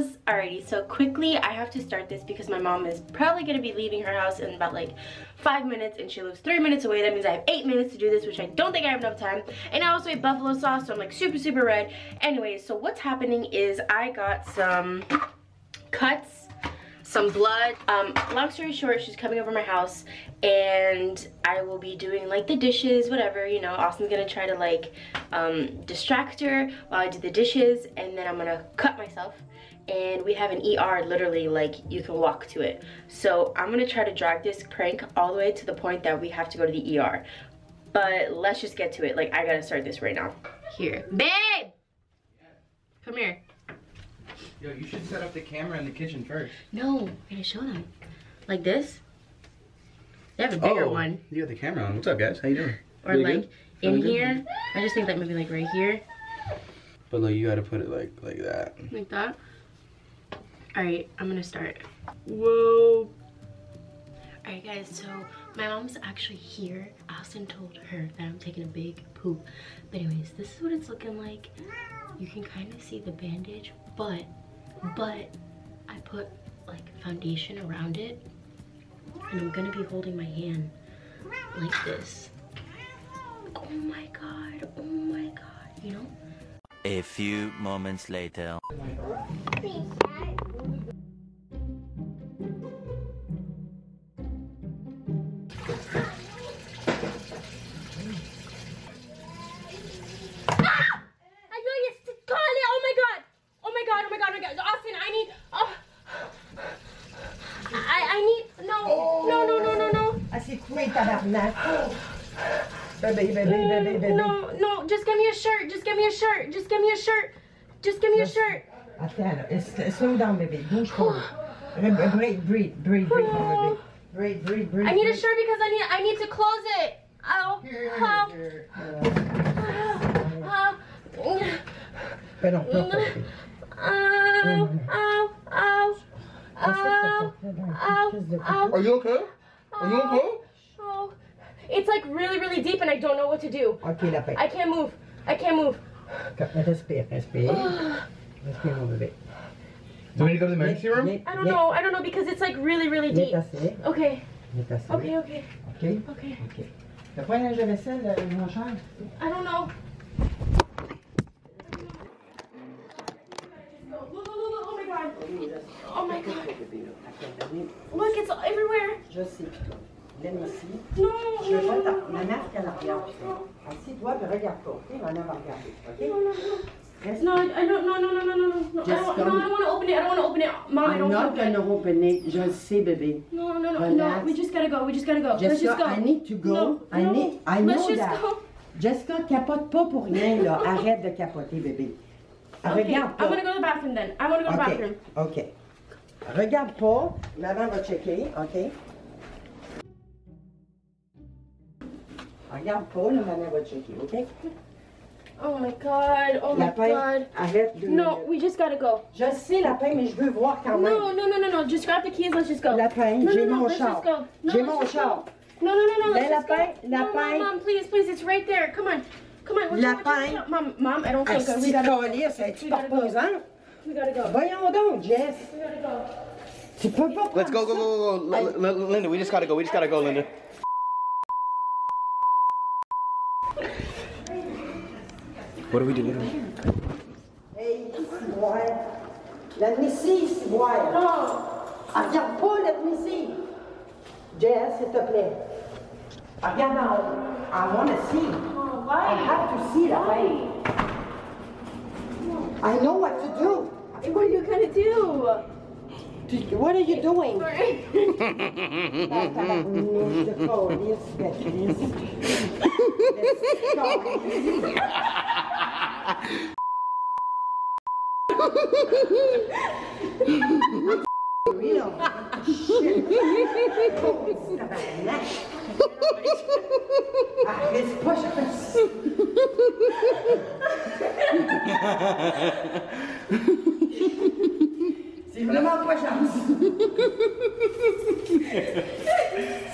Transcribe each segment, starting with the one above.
videos. Alrighty, so quickly I have to start this because my mom is probably gonna be leaving her house in about like five minutes and she lives three minutes away. That means I have eight minutes to do this, which I don't think I have enough time. And I also ate buffalo sauce, so I'm like super, super red. Anyways, so what's happening is I got some cuts some blood. Um long story short she's coming over my house and i will be doing like the dishes whatever you know. Austin's gonna try to like um distract her while i do the dishes and then i'm gonna cut myself. And we have an er literally like you can walk to it. So i'm gonna try to drag this prank all the way to the point that we have to go to the er but let's just get to it. Like i gotta start this right now. Here. Babe! Come here Yo, you should set up the camera in the kitchen first. No, I'm gonna show them. Like this. They have a bigger oh, one. You got the camera on. What's up, guys? How you doing? Or really like good? in really here. Good? I just think that maybe like right here. But like you gotta put it like like that. Like that. All right, I'm gonna start. Whoa. All right, guys. So my mom's actually here. Austin told her that I'm taking a big poop. But anyways, this is what it's looking like. You can kind of see the bandage, but but I put like foundation around it and I'm gonna be holding my hand like this. Oh my god, oh my god, you know? A few moments later. Baby, baby, baby, baby. No, no, just give me a shirt. Just give me a shirt. Just give me a shirt. Just give me a shirt. Attends, slow down, baby. Bouge pas. breathe, breathe, breathe, breathe, baby. Breathe, breathe, breathe. I need a shirt because I need I need to close it. Ow. Ow. Ow. Mais non, non, Ow. Ow. Ow. Ow. Ow. Are you okay? Are you okay? It's like really, really deep and I don't know what to do. Okay, la I can't move. I can't move. Respire, respire. respire, mon bébé. Do we need to go to the emergency room? I don't know. I don't know because it's like really, really deep. Okay. Okay, okay. Okay? Okay. Okay. T'as pas un linge de vaisselle, mon cher? I don't know. Oh my god. Oh my god. Look, it's everywhere. Je sais, Viens ici. Non, Je pas ta... Ma marque à l'arrière. Assis-toi et regarde-toi. Ok, ma mère va regarder. Ok? Reste. No, I don't, no, no, no, no, no, no. Just I don't, no, I don't want to open it. I don't want to open it. Mom, I'm I don't not going to open it. Je le sais, bébé. No, no, no, Relax. no. We just gotta go. We just gotta go. Jessica, Let's just go. I need to go. No, I no. need, I know Let's just that. Go. Jessica, capote pas pour rien, là. Arrête de capoter, bébé. Okay, Regarde pas. I'm gonna go to the bathroom then. I want to go to the okay. bathroom. OK. Regarde pas. Maman va checker, OK? Regarde pas, là, maman va checker, OK? Oh my god, oh my Lapin, god. arrête de... No, we just gotta go. Je sais, Lapin, mais je veux voir quand même. No, no, no, no, no. Just grab the keys, let's just go. Lapin, no, j'ai no, no, mon let's char. Just go. No, j'ai let's mon just char. Go. No, no, no, no, let's Ben, just lapin, go. No, lapin. no, mom, please, please, it's right there. Come on. Come on, we're Lapin. Going, mom, mom, I don't ah, think Asti we de gotta calice, es-tu We gotta go. reposant? We gotta go. Voyons donc, Jess. We gotta go. Tu peux pas Let's go, go, go, go, go. L L Linda, we just gotta go. We just gotta go, Linda. What do we do? What do we do? Hey, ciboire. L'admissive, ciboire. No. Ah, regarde pas l'admissive. Jess, s'il te plaît. Regarde en haut. I want to see. Oh, I have to see that way. I know what to do. What are you gonna do? What are you doing? Sorry. C'est vraiment pas chance.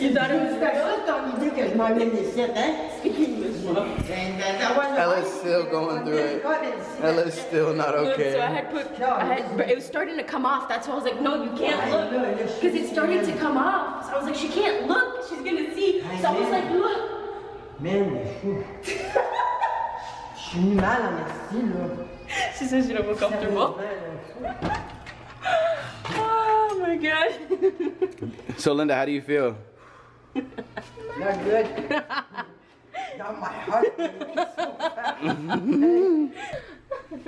Il t'aurait dit, c'est pas grave ton idée que je m'emmène ici, hein? Ella's still going through it. Ella's still not So I okay. had put, I had, but it was starting to come off. That's why I was like, no, you can't look. Because it started to come off. So I was like, she can't look. She's gonna see. So I was like, look. Man, il. Je suis mal en esti, là. She says she don't feel comfortable. Oh my god. So Linda, how do you feel? Not good. Not my heart.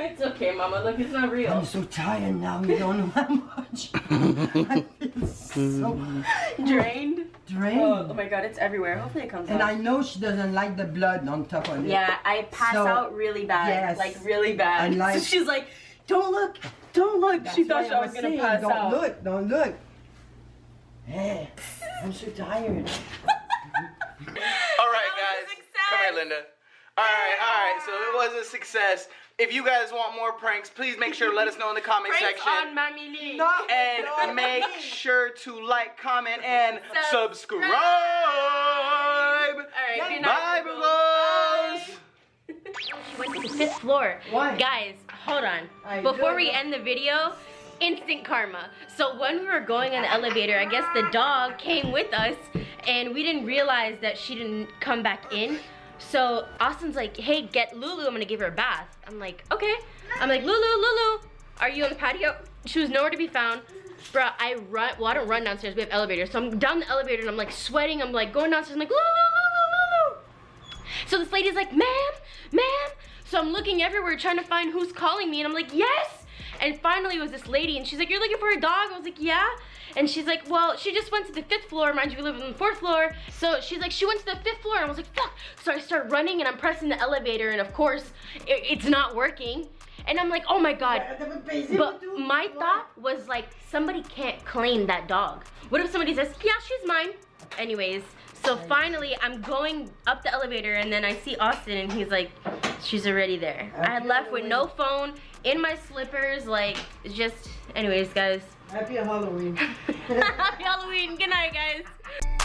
It's okay, mama. Look, it's not real. I'm so tired now, you don't know how much. I feel so Drained. drained. Oh, oh, my god, it's everywhere. Hopefully it comes And off. I know she doesn't like the blood on top of it. Yeah, I pass So, out really bad. yes. Like really bad. I like- so she's like, don't look, don't look. She thought why I was gonna saying, pass don't out. look, don't look. Hey, I'm so tired. All right, That was a guys. success. Come here, Linda. All right, all right. So it was a success. If you guys want more pranks, please make sure to let us know in the comment Pranks section. on Mammy Lee. No. and make sure to like, comment, and Subscribe. subscribe. All right, good night. Bye, Bugles. She went to the fifth floor. Why? Guys, hold on. I Before know. we end the video, instant karma. So when we were going on the elevator, I guess the dog came with us and we didn't realize that she didn't come back in. So Austin's like, hey, get Lulu, I'm gonna give her a bath. I'm like, okay. I'm like, Lulu, Lulu, are you on the patio? She was nowhere to be found. Bruh, I run, well I don't run downstairs, we have elevators. So I'm down the elevator and I'm like sweating, I'm like going downstairs, I'm like, Lulu, Lulu, Lulu. So this lady's like, ma'am, ma'am. So I'm looking everywhere trying to find who's calling me and I'm like, yes. And finally it was this lady and she's like, you're looking for a dog? I was like, yeah. And she's like, well, she just went to the fifth floor. Mind you, we live on the fourth floor. So she's like, she went to the fifth floor. And I was like, fuck. So I start running and I'm pressing the elevator and of course it, it's not working. And I'm like, oh my God. But my thought was like, somebody can't claim that dog. What if somebody says, yeah, she's mine? Anyways, so finally I'm going up the elevator and then I see Austin and he's like, she's already there. I had left with no phone, in my slippers, like, just, anyways, guys. Happy Halloween. Happy Halloween. Good night, guys.